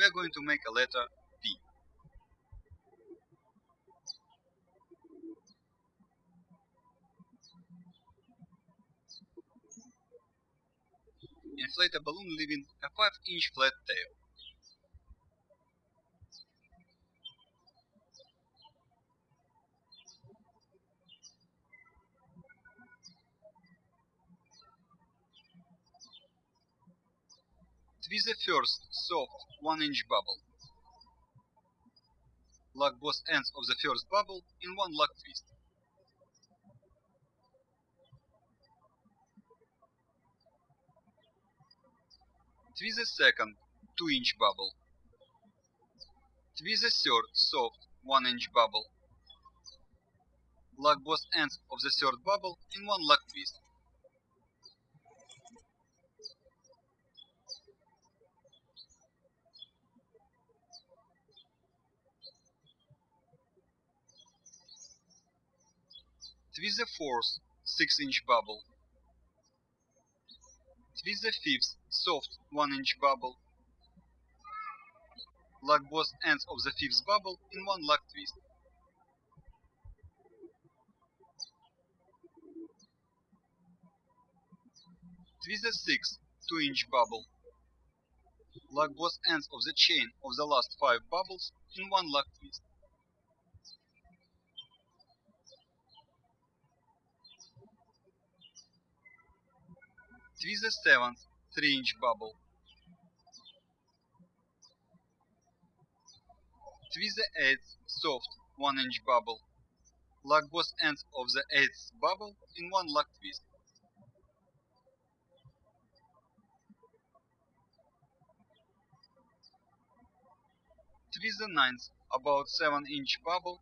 we are going to make a letter P. Inflate a balloon leaving a 5 inch flat tail. Twist the first soft 1 inch bubble. Lock both ends of the first bubble in one lock twist. Twist the second 2 inch bubble. Twist the third soft 1 inch bubble. Lock both ends of the third bubble in one lock twist. Twist the fourth 6 inch bubble. Twist the fifth soft 1 inch bubble. Lock both ends of the fifth bubble in one lock twist. Twist the sixth 2 inch bubble. Lock both ends of the chain of the last 5 bubbles in one lock twist. Twist the seventh 3 inch bubble. Twist the eighth soft 1 inch bubble. Lock both ends of the eighth bubble in one lock twist. Twist the ninth about 7 inch bubble.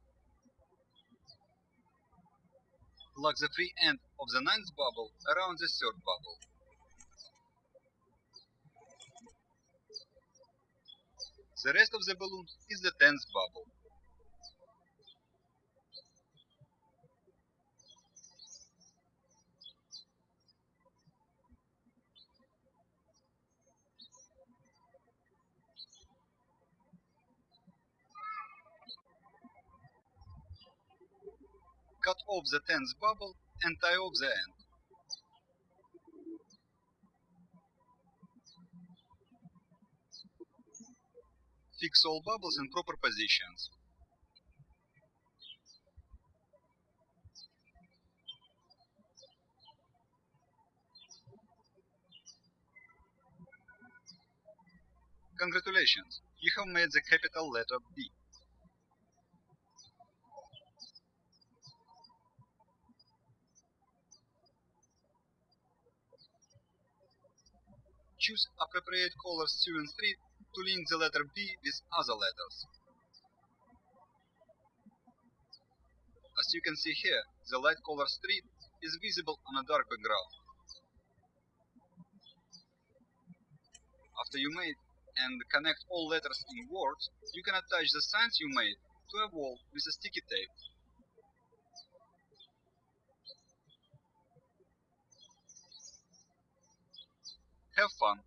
Lock the free end of the ninth bubble around the third bubble. The rest of the balloon is the tenth bubble. Cut off the tenth bubble and tie off the end. Fix all bubbles in proper positions. Congratulations, you have made the capital letter B. Choose appropriate colors 2 and 3 to link the letter B with other letters. As you can see here, the light color strip is visible on a dark background. After you made and connect all letters in Word, you can attach the signs you made to a wall with a sticky tape. Have fun!